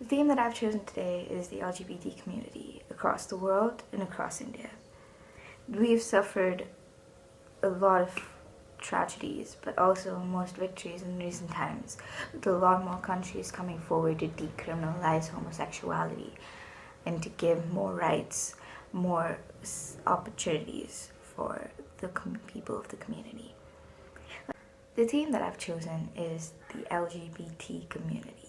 The theme that I've chosen today is the LGBT community across the world and across India. We've suffered a lot of tragedies, but also most victories in recent times, with a lot more countries coming forward to decriminalize homosexuality and to give more rights, more opportunities for the people of the community. The theme that I've chosen is the LGBT community.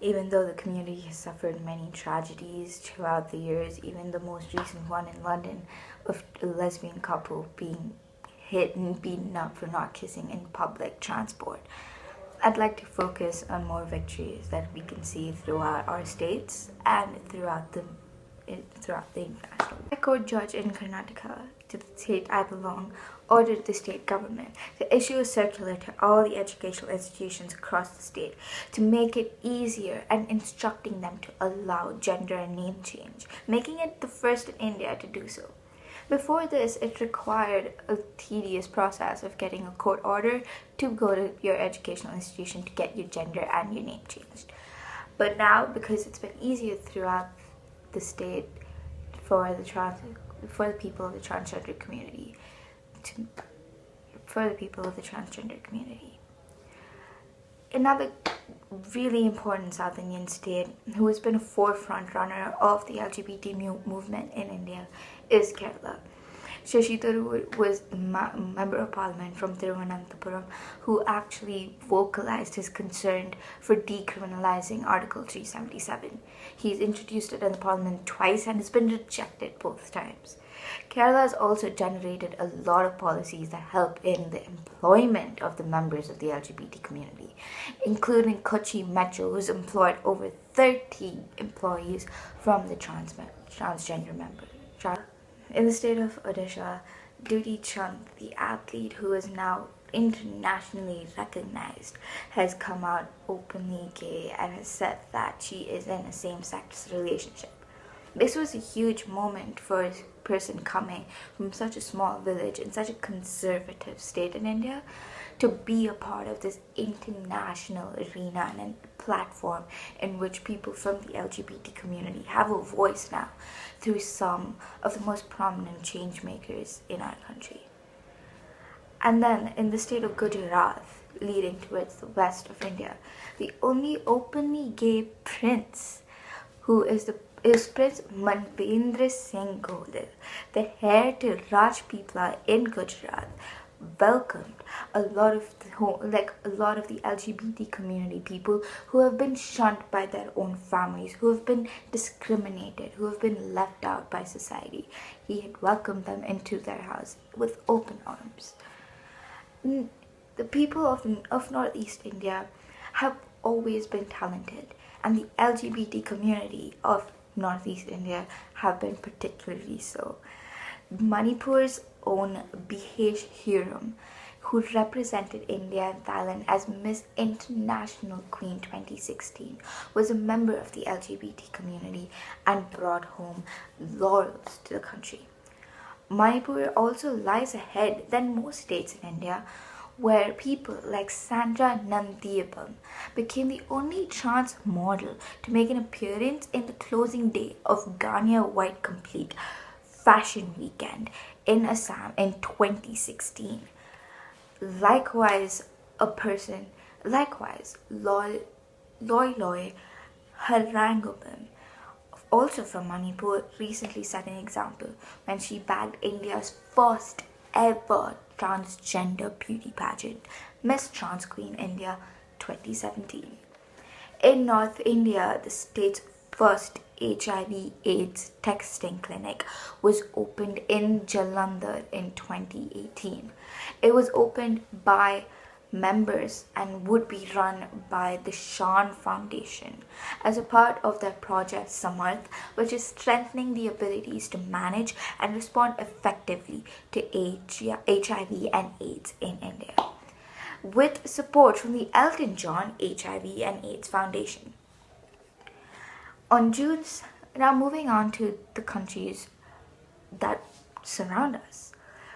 Even though the community has suffered many tragedies throughout the years, even the most recent one in London of a lesbian couple being hit and beaten up for not kissing in public transport. I'd like to focus on more victories that we can see throughout our states and throughout the throughout the international. High Court judge in Karnataka, to the state I belong, ordered the state government to issue a circular to all the educational institutions across the state to make it easier and instructing them to allow gender and name change, making it the first in India to do so. Before this, it required a tedious process of getting a court order to go to your educational institution to get your gender and your name changed. But now, because it's been easier throughout the state for the trans for the people of the transgender community to, for the people of the transgender community. Another really important South Indian state who has been a forefront runner of the LGBT movement in India is Kerala. Shashi Tharoor was a member of parliament from Thiruvananthapuram who actually vocalized his concern for decriminalizing Article 377. He's introduced it in the parliament twice and has been rejected both times. Kerala has also generated a lot of policies that help in the employment of the members of the LGBT community, including Kochi Metro, who's employed over 30 employees from the trans transgender members. In the state of Odisha, Dutee Chand, the athlete who is now internationally recognized, has come out openly gay and has said that she is in a same-sex relationship. This was a huge moment for a person coming from such a small village in such a conservative state in India to be a part of this international arena and platform in which people from the LGBT community have a voice now through some of the most prominent change makers in our country. And then in the state of Gujarat, leading towards the west of India, the only openly gay prince who is the is Prince Manvendra Singh Gohil, the heir to Rajpipla in Gujarat, welcomed a lot of the, like a lot of the LGBT community people who have been shunned by their own families, who have been discriminated, who have been left out by society. He had welcomed them into their house with open arms. The people of, of Northeast India have always been talented and the LGBT community of Northeast India have been particularly so. Manipur's own Bishesh Huirem, who represented India and Thailand as Miss International Queen 2016, was a member of the LGBT community and brought home laurels to the country. Manipur also lies ahead than most states in India where people like Sandra Nandiyapam became the only trans model to make an appearance in the closing day of Ganya White Complete Fashion Weekend in Assam in 2016. Likewise, a person, likewise, Loy Loy, Loy also from Manipur, recently set an example when she bagged India's first ever transgender beauty pageant, Miss Trans Queen India 2017. In North India, the state's first HIV AIDS testing clinic was opened in Jalandhar in 2018. It was opened by members and would be run by the Shan Foundation as a part of their project Samarth, which is strengthening the abilities to manage and respond effectively to HIV and AIDS in India. With support from the Elton John HIV and AIDS Foundation. On June, now moving on to the countries that surround us.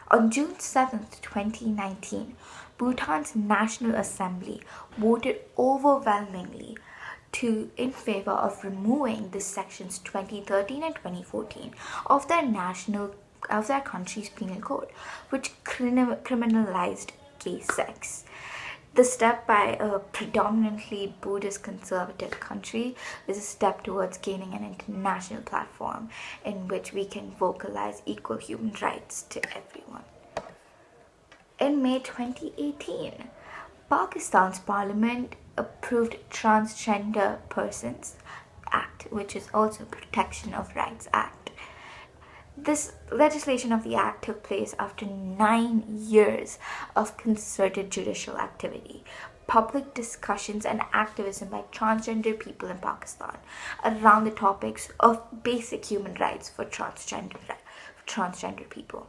On June 7th, 2019, Bhutan's National Assembly voted overwhelmingly to in favor of removing the sections 2013 and 2014 of their national of their country's penal code, which criminalized gay sex. The step by a predominantly Buddhist conservative country is a step towards gaining an international platform in which we can vocalize equal human rights to everyone. In May 2018, Pakistan's parliament approved Transgender Persons Act, which is also Protection of Rights Act. This legislation of the act took place after nine years of concerted judicial activity, public discussions and activism by transgender people in Pakistan around the topics of basic human rights for transgender, transgender people.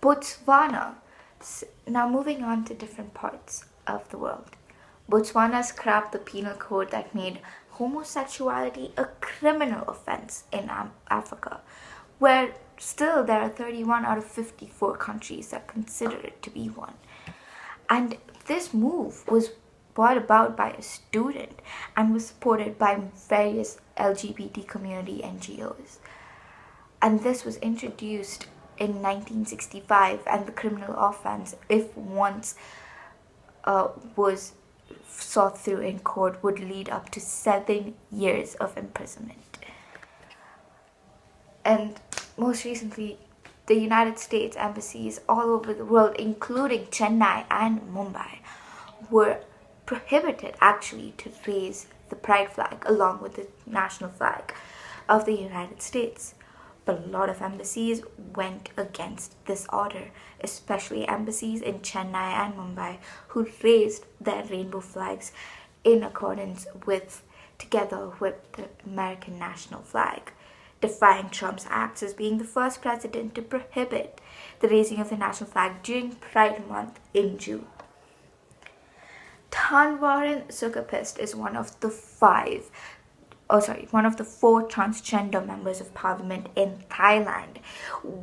Botswana, now moving on to different parts of the world. Botswana scrapped the penal code that made homosexuality a criminal offense in Africa, where still there are 31 out of 54 countries that consider it to be one. And this move was brought about by a student and was supported by various LGBT community NGOs. And this was introduced in 1965 and the criminal offense, if once uh, was sought through in court, would lead up to seven years of imprisonment. And most recently, the United States embassies all over the world, including Chennai and Mumbai, were prohibited actually to raise the pride flag along with the national flag of the United States. But a lot of embassies went against this order, especially embassies in Chennai and Mumbai who raised their rainbow flags in accordance with together with the American national flag defying Trump's acts as being the first president to prohibit the raising of the national flag during Pride Month in June. Tanwarin Sukkhapisit is one of the five, oh sorry, one of the four transgender members of parliament in Thailand,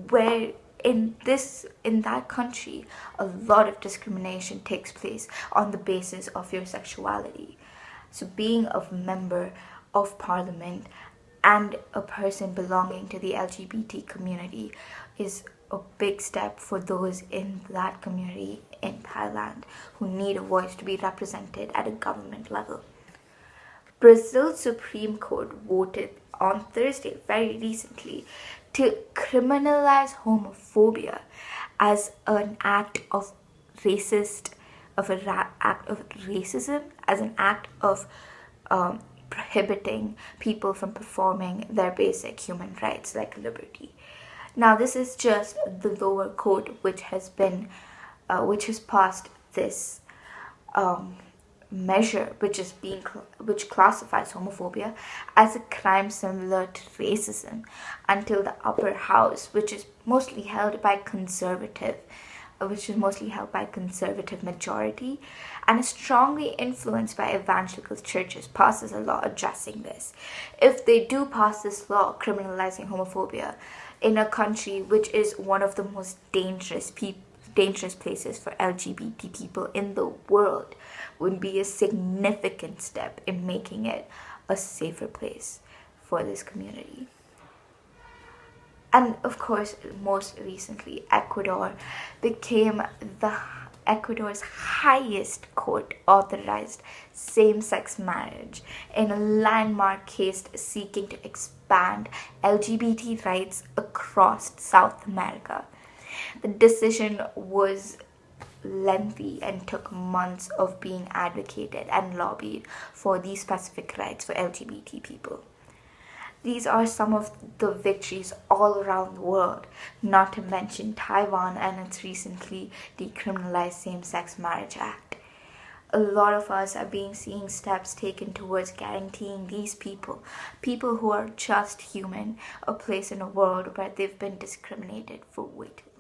where in this in that country a lot of discrimination takes place on the basis of your sexuality so being a member of parliament and a person belonging to the LGBT community is a big step for those in that community in Thailand who need a voice to be represented at a government level. Brazil's Supreme Court voted on Thursday, very recently, to criminalize homophobia as an act of racist, of an act of racism, as an act of um, prohibiting people from performing their basic human rights like liberty. Now, this is just the lower court which has been, uh, which has passed this um, measure, which is being which classifies homophobia as a crime similar to racism, until the upper house, which is mostly held by conservative which is mostly held by conservative majority and is strongly influenced by evangelical churches. Passes a law addressing this. If they do pass this law criminalizing homophobia in a country which is one of the most dangerous people dangerous places for LGBT people in the world would be a significant step in making it a safer place for this community and of course most recently Ecuador became the Ecuador's highest court authorized same-sex marriage in a landmark case seeking to expand LGBT rights across South America. The decision was lengthy and took months of being advocated and lobbied for these specific rights for LGBT people. These are some of the victories all around the world, not to mention Taiwan and its recently decriminalized same-sex marriage act. A lot of us are being seeing steps taken towards guaranteeing these people, people who are just human, a place in a world where they've been discriminated for way too